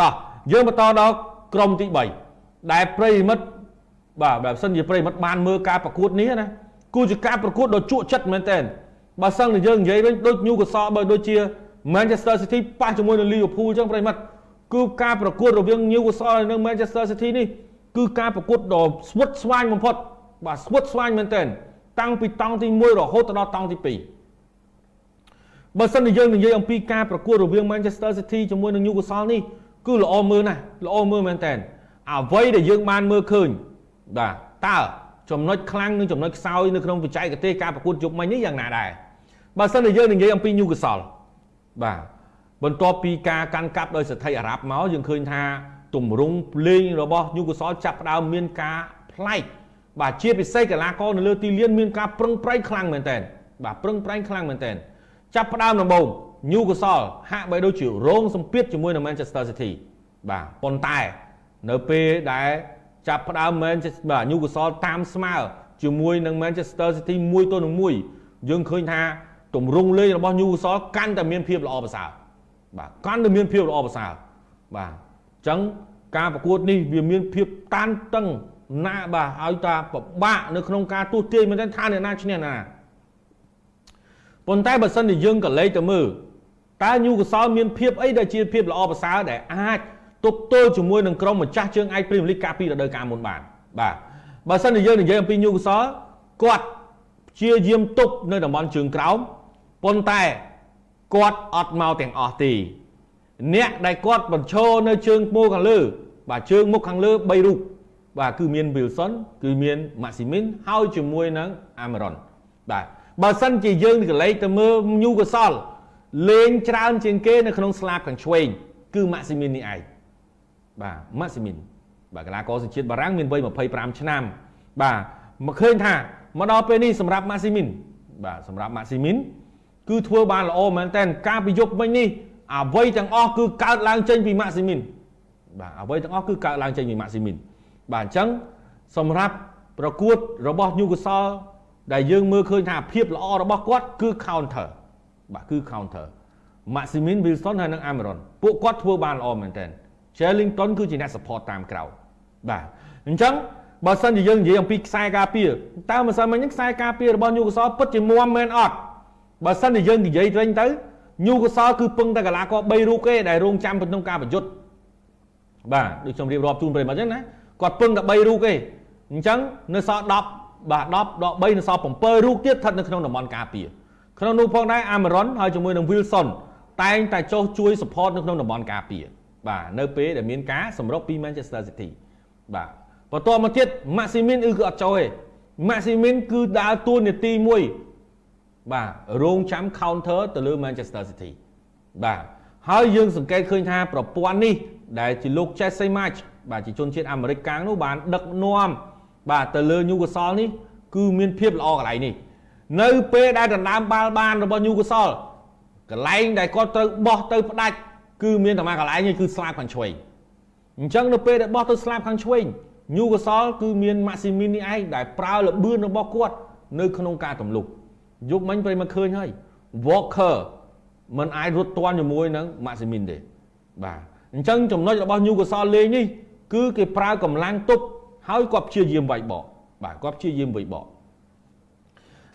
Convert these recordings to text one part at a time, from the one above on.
តោះយើងបន្តដល់ក្រុមទី3ដែលប្រិមិត្តបាទបើសិនជាប្រិមិត្តបានមើលការប្រកួតនេះណាគឺជាការប្រកួតដ៏ជក់ចិត្តមែនទែនបើសិនជាយើងនិយាយវិញដូច Newcastle បើដូចជា Manchester City ប៉ះជាមួយនឹង Liverpool ចឹងប្រិមិត្តគឺការប្រកួតរវាង Newcastle និង Manchester City នេះគឺការប្រកួតដ៏ស្វិតស្វាញបំផុតបាទស្វិតស្វាញមែនទែនតាំងពីតង់ទី1រហូតដល់តង់ទី2បើសិនជាយើងនិយាយអំពីការប្រកួតរវាង Manchester City ជាមួយនឹង Newcastle នេះ គឺល្អមើលណាស់ល្អមើលមែនតើអ្វីដែលយើងបានមើលឃើញបាទតើចំណុចខ្លាំងនិងចំណុចខ្សោយនៅក្នុងបច្ចេកទេសការប្រកួតយប់មិញនេះយ៉ាងណាដែរបើសិនជាយើងនិយាយអំពី Newcastle បាទបន្ទាប់ពីការកាន់កាប់ដោយសិទ្ធិអារ៉ាប់មកយើងឃើញថាទម្រង់ភ្លេងរបស់ Newcastle ចាប់ផ្ដើមមានការប្លែកបាទជាពិសេសកីឡាករនៅលើទីលានមានការប្រឹងប្រែងខ្លាំងមែនតើបាទប្រឹងប្រែងខ្លាំងមែនតើចាប់ផ្ដើមដំបូង Newcastle ហាក់បីដូចជារងសម្ពាធជាមួយនឹង Manchester City បាទប៉ុន្តែនៅពេលដែលចាប់ផ្ដើម Manchester បាទ Newcastle តាមស្មើជាមួយនឹង Manchester City មួយទល់នឹងមួយយើងឃើញថាទម្រង់លេងរបស់ Newcastle កាន់តែមានភាពល្អប្រសើរបាទកាន់តែមានភាពល្អប្រសើរបាទអញ្ចឹងការប្រកួតនេះវាមានភាពតានតឹងណាបាទឲ្យតាពិបាកនៅក្នុងការទូទាយមែនទេថាអ្នកណាឈ្នះណា ប៉ុន្តែបើសិនជាយើងក៏លេខទៅមើលតើញូកសលមានភាពអីដែលជាភាពល្អប្រសើរដែលអាចទប់ទល់ជាមួយនឹងក្រុមម្ចាស់ជើងឯកព្រីមលីកកាលពីរដូវកាលមុនបានបាទបើសិនជាយើងនិយាយអំពីញូកសលគាត់ព្យាយាមទប់នៅតំបន់ជើងក្រោមប៉ុន្តែគាត់អត់មកទាំងអស់ទេអ្នកដែលគាត់បញ្ឈរនៅជើងពោខាងលើបាទជើងមុខខាងលើ3រូបបាទគឺមាន Wilson គឺមាន Maximin ហើយជាមួយនឹង Amaron បាទ បើសិនជាយើងកលេចទៅមើល Newcastle លេងច្រើនជាងគេនៅក្នុងស្លាបខាងឆ្វេងគឺ Maximin នេះឯងបាទ Maximin បាទកីឡាករសញ្ជាតិបារាំងមានវ័យ25ឆ្នាំ បាទមកឃើញថាមកដល់ពេលនេះសម្រាប់ Maximin បាទសម្រាប់ Maximin គឺធ្វើបានល្អមែនតើការប្រយុទ្ធមិញនេះអ្វីទាំងអស់គឺកើតឡើងចេញពី Maximin បាទអ្វីទាំងអស់គឺកើតឡើងចេញពី Maximin បាទអញ្ចឹងសម្រាប់ប្រកួតរបស់ Newcastle ដែលយើងមើលឃើញថាភាពល្អរបស់គាត់គឺ counter បាទគឺ counter Maximin Wilson ហើយនិង Amaron ពួកគាត់ធ្វើបានល្អមែនទែន Charlington គឺជាអ្នក support តាមក្រៅបាទអញ្ចឹងបើសិនជាយើងនិយាយអំពីខ្សែការពារតើមិនសិនមិញខ្សែការពាររបស់ Newcastle ពិតជាមាំមែនអត់បើសិនជាយើងនិយាយវិញទៅ Newcastle គឺពឹងតែកីឡាករ3រូបទេដែលរងចាំក្នុងការប្រយុទ្ធបាទដូចខ្ញុំរៀបរាប់ជូនប្រិយមិត្តអញ្ចឹងណាគាត់ពឹងតែ3រូបទេអញ្ចឹងនៅសល់10 បាទ10ដល់3នៅសល់7រូបទៀតស្ថិតនៅក្នុងតំបន់ការពារក្នុងនោះផងដែរ Amaron ហើយជាមួយនឹង Wilson តែងតែចុះជួយ support នៅក្នុងតំបន់ការពារបាទនៅពេលដែលមានការសម្រុកពី Manchester City បាទបន្ទាប់មកទៀត Maximin គឺអត់ចូលទេ Maximin គឺដើរតួនាទីមួយបាទរងចាំ counter ទៅលើ Manchester City បាទហើយយើងសង្កេតឃើញថាប្រព័ន្ធនេះដែលជាលោក Jesse March បាទជាជនជាតិអាមេរិកកាំងនោះបានដឹកនាំ បាទទៅលើ Newcastle នេះគឺមានភាពល្អកន្លែងនេះនៅពេលដែលដណ្ដើមបាល់បានរបស់ Newcastle កន្លែងដែលគាត់ត្រូវបោះទៅផ្ដាច់គឺមានតែមួយកន្លែងនេះគឺស្លាបខាងឆ្វេងអញ្ចឹងនៅពេលដែលបោះទៅស្លាបខាងឆ្វេង Newcastle គឺមាន Maximin នេះឯងដែលប្រើលបឿនរបស់គាត់នៅក្នុងការទម្លុះយប់មិញប្រិមមកឃើញហើយ Walker มันអាចរត់ទាន់ជាមួយនឹង Maximin ទេបាទអញ្ចឹងចំណុចរបស់ Newcastle លេងនេះគឺគេប្រើកម្លាំងទប់ ហើយគាត់ព្យាយាមវាយបកបាទគាត់ព្យាយាមវាយបក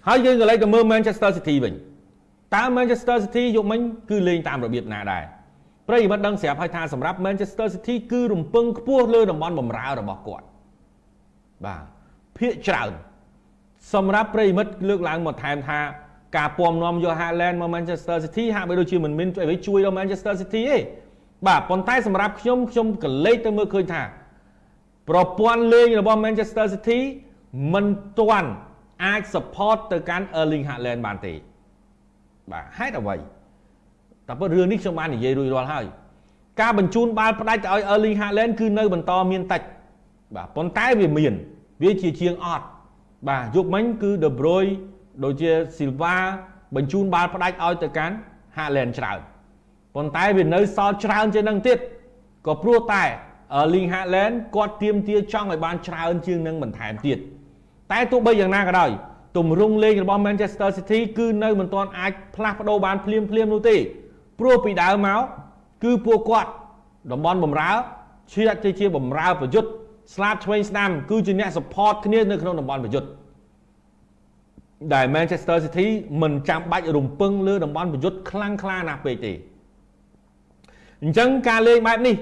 ហើយយើងក៏លេចទៅមើល Manchester City វិញតើ Manchester City យកមិញគឺលេងតាមរបៀបណាដែរប្រិយមិត្តដឹងស្រាប់ហើយថាសម្រាប់ Manchester City គឺរំពឹងខ្ពស់លើតំបន់បំរើរបស់គាត់បាទភាកច្រើនសម្រាប់ប្រិយមិត្តលើកឡើងមកថែមថាការពំនាំយក Haaland មក Manchester City ហាក់បីដូចជាមិនមានអ្វីជួយដល់ Manchester City ទេបាទប៉ុន្តែសម្រាប់ខ្ញុំខ្ញុំក៏លេចទៅមើលឃើញថា ប្រព័ន្ធលេងរបស់ Manchester City មិនទាន់អាច support ទៅកាន់ Erling Haaland បានទេបាទហេតុអ្វីតែប៉ុតរឿងនេះខ្ញុំបាននិយាយរួចរាល់ហើយការបញ្ជូនបាល់ផ្ដាច់ទៅឲ្យ Erling Haaland គឺនៅបន្តមានតិចបាទប៉ុន្តែវាមាន វាជាជាងអត់បាទយុគមិញគឺ De Bruyne ដូចជា Silva បញ្ជូនបាល់ផ្ដាច់ឲ្យទៅកាន់ Haaland ច្រើនប៉ុន្តែវានៅសល់ច្រើនជាងនឹងទៀតក៏ព្រោះតែ Erling Haaland គាត់ទៀមទាចង់ឲ្យបានច្រើនជាងនឹងបន្ថែមទៀតតែទោះបីយ៉ាងណាក៏ដោយទម្រង់លេងរបស់ Manchester City គឺនៅមិនទាន់អាចផ្លាស់ប្ដូរបានភ្លាមភ្លាមនោះទេព្រោះពីដើមមកគឺពួកគាត់តំបន់បំរើឈៀតទៅជាបំរើប្រយុទ្ធស្លាប់ឆ្វេងស្ដាំគឺជាអ្នក support គ្នានៅក្នុងតំបន់ប្រយុទ្ធដែល Manchester City មិនចាំបាច់រំពឹងលើតំបន់ប្រយុទ្ធខ្លាំងខ្លាណាស់ពេកទេអញ្ចឹងការលេងបែបនេះ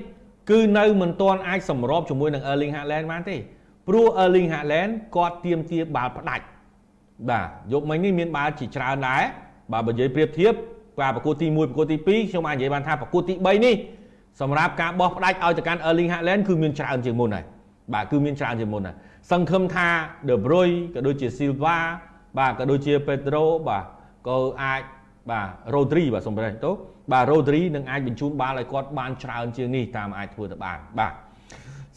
គឺនៅមិនទាន់អាចសម្របជាមួយនឹង Erling Haaland បានទេព្រោះ Erling Haaland គាត់ទៀមទាបាល់ផ្ដាច់បាទយកមិញនេះមានបាល់ជាច្រើនដែរបាទបើនិយាយប្រៀបធៀបការប្រកួតទី1ប្រកួតទី2ខ្ញុំអាចនិយាយបានថាប្រកួតទី3នេះសម្រាប់ការបោះផ្ដាច់ឲ្យទៅកាន់ Erling Haaland គឺមានច្រើនជាងមុនហើយបាទគឺមានច្រើនជាងមុនហើយសង្ឃឹមថា De Bruyne ក៏ដូចជា Silva បាទក៏ដូចជា Pedro បាទក៏អាច បាទ Rodri បាទសំរាប់ទៅបាទ Rodri នឹងអាចបញ្ជូនបាល់ឲ្យគាត់បានច្រើនជាងនេះតាមអាចធ្វើទៅបានបាទ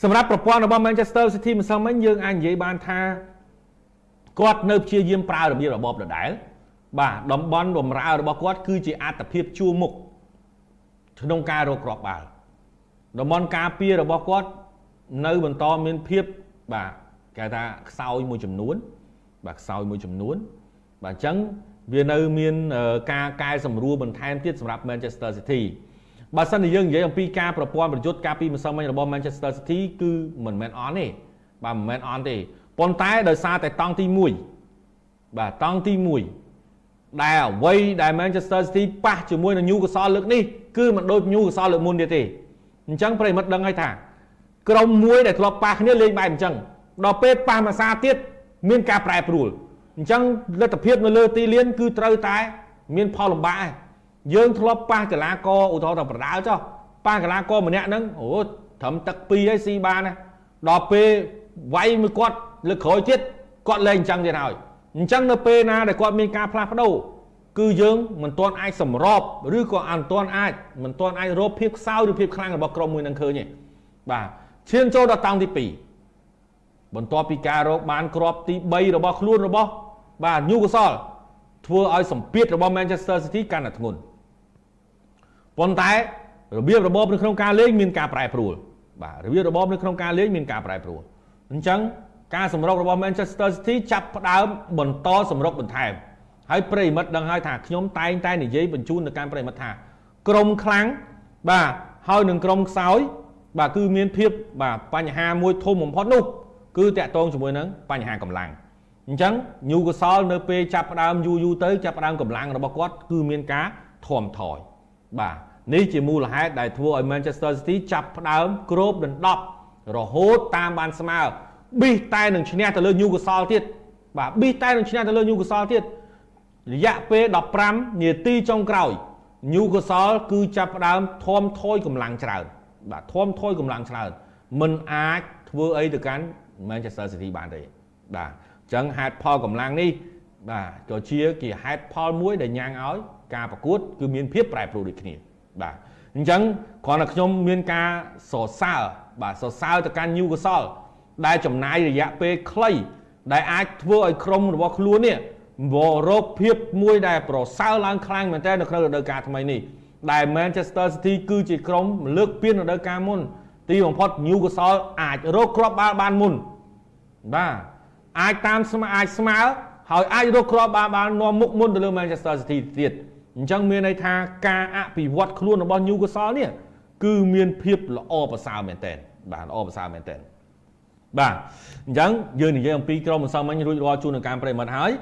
សម្រាប់ប្រព័ន្ធរបស់ Manchester City ម្សិលមិញយើងអាចនិយាយបានថាគាត់នៅព្យាយាមប្រើរបៀបរបបដដែល បាទតំបន់បំរើរបស់គាត់គឺជាអត្តភាពជួរមុខក្នុងការរកគ្រាប់បាល់តំបន់ការពាររបស់គាត់នៅបន្តមានភាពបាទគេថាខ្សោយមួយចំនួនបាទខ្សោយមួយចំនួន បាទអញ្ចឹងវានៅមានការកែសម្រួលបន្ថែមទៀតសម្រាប់ Manchester City បើសិនជាយើងនិយាយអំពីការប្រព័ន្ធប្រយុទ្ធការពីម្សិលមិញរបស់ Manchester City គឺមិនមែនអន់ទេបាទមិនមែនអន់ទេប៉ុន្តែដោយសារតែតង់ទី1បាទតង់ទី1ដែលអ្វីដែល Manchester City ប៉ះជាមួយនឹង Newcastle លើកនេះគឺមិនដូច Newcastle លើកមុនទៀតទេអញ្ចឹងប្រិមិត្តដឹងហើយថាក្រុមមួយដែលធ្លាប់ប៉ះគ្នាលេងបែបអញ្ចឹងដល់ពេលប៉ះមួយសាទៀតមានការប្រែប្រួល អញ្ចឹងលទ្ធភាពនៅលើទីលានគឺត្រូវតែ មានផលលំបាកយើងធ្លាប់ប៉ះកីឡាករឧទាហរណ៍ថាប្រដាល់ចុះប៉ះកីឡាករម្នាក់ហ្នឹងអូត្រឹមទឹក2ហើយស៊ីបានណាដល់ពេលវាយមួយគាត់លើក្រោយទៀតគាត់លែងអញ្ចឹងទៀតហើយអញ្ចឹងនៅពេលណាដែលគាត់មានការផ្លាស់ប្ដូរគឺយើងមិនទាន់អាចសម្របឬក៏អត់ទាន់អាចមិនទាន់អាចរកភាពខ្សោយឬភាពខ្លាំងរបស់ក្រុមមួយនឹងឃើញទេបាទឈានចូលដល់តង់ទី2បន្ទាប់ពីការរកបានគ្រាប់ទី3របស់ខ្លួនរបស់ បាទ Newcastle ធ្វើឲ្យសម្ពាធរបស់ Manchester City កាន់តែធ្ងន់ប៉ុន្តែរបៀបរបបនៅក្នុងការលេងមានការប្រែប្រួលបាទរបៀបរបបនៅក្នុងការលេងមានការប្រែប្រួលអញ្ចឹងការសម្រុករបស់ Manchester City ចាប់ផ្ដើមបន្តសម្រុកបន្ថែមហើយប្រិមិត្តដឹងហើយថាខ្ញុំតែងតែនិយាយបញ្ជូនទៅកាន់ប្រិមិត្តថាក្រុមខ្លាំងបាទហើយនឹងក្រុមខ្សោយបាទគឺមានភាពបាទបញ្ហាមួយធំបំផុតនោះគឺតាក់ទងជាមួយនឹងបញ្ហាកម្លាំង អញ្ចឹងញូកសលនៅពេលចាប់ផ្ដើមយូរយូរទៅចាប់ផ្ដើមកម្លាំងរបស់គាត់គឺមានការធំថយបាទនេះជាមូលហេតុដែលធ្វើឲ្យ Manchester City ចាប់ផ្ដើមគ្របដណ្ដប់រហូតតាមបានស្មើប៊ីសតែនឹងឈ្នះទៅលើ Newcastle ទៀតបាទប៊ីសតែនឹងឈ្នះទៅលើ Newcastle ទៀតរយៈពេល15នាទីចុងក្រោយ Newcastle គឺចាប់ផ្ដើមធំថយកម្លាំងច្រើនបាទធំថយកម្លាំងច្រើនមិនអាចធ្វើអីទៅកាន់ Manchester City បានទេបាទ អញ្ចឹងហេតុផលកម្លាំងនេះបាទក៏ជាជាហេតុផលមួយដែលញ៉ាំងឲ្យការប្រកួតគឺមានភាពប្រែប្រួលដូចគ្នាបាទអញ្ចឹងគ្រាន់តែខ្ញុំមានការសរសើរបាទសរសើរទៅកាន់ Newcastle ដែលចំណាយរយៈពេលខ្លី ដែលអាចធ្វើឲ្យក្រុមរបស់ខ្លួននេះវរោគភាពមួយដែលប្រសើរឡើងខ្លាំងមែនទែននៅក្នុងរដូវកាលថ្មីនេះដែល Manchester City គឺជាក្រុមលើកពានរដូវកាលមុន ទីបំផុត Newcastle អាចរកគ្រាប់បាល់បានមុនបាទ អាចតាមស្មើអាចស្មើហើយអាចរកគ្រាប់បាល់បាននាំមុខមុនទៅលើ Manchester City ទៀតអញ្ចឹងមានន័យថាការអភិវឌ្ឍខ្លួនរបស់ Newcastle នេះគឺមានភាពល្អប្រសើរមែនទែនបាទល្អប្រសើរមែនទែនបាទអញ្ចឹងយើងនិយាយអំពីក្រុមម្សិលមិញរួចរាល់ជួននឹងការប្រិមត្តហើយ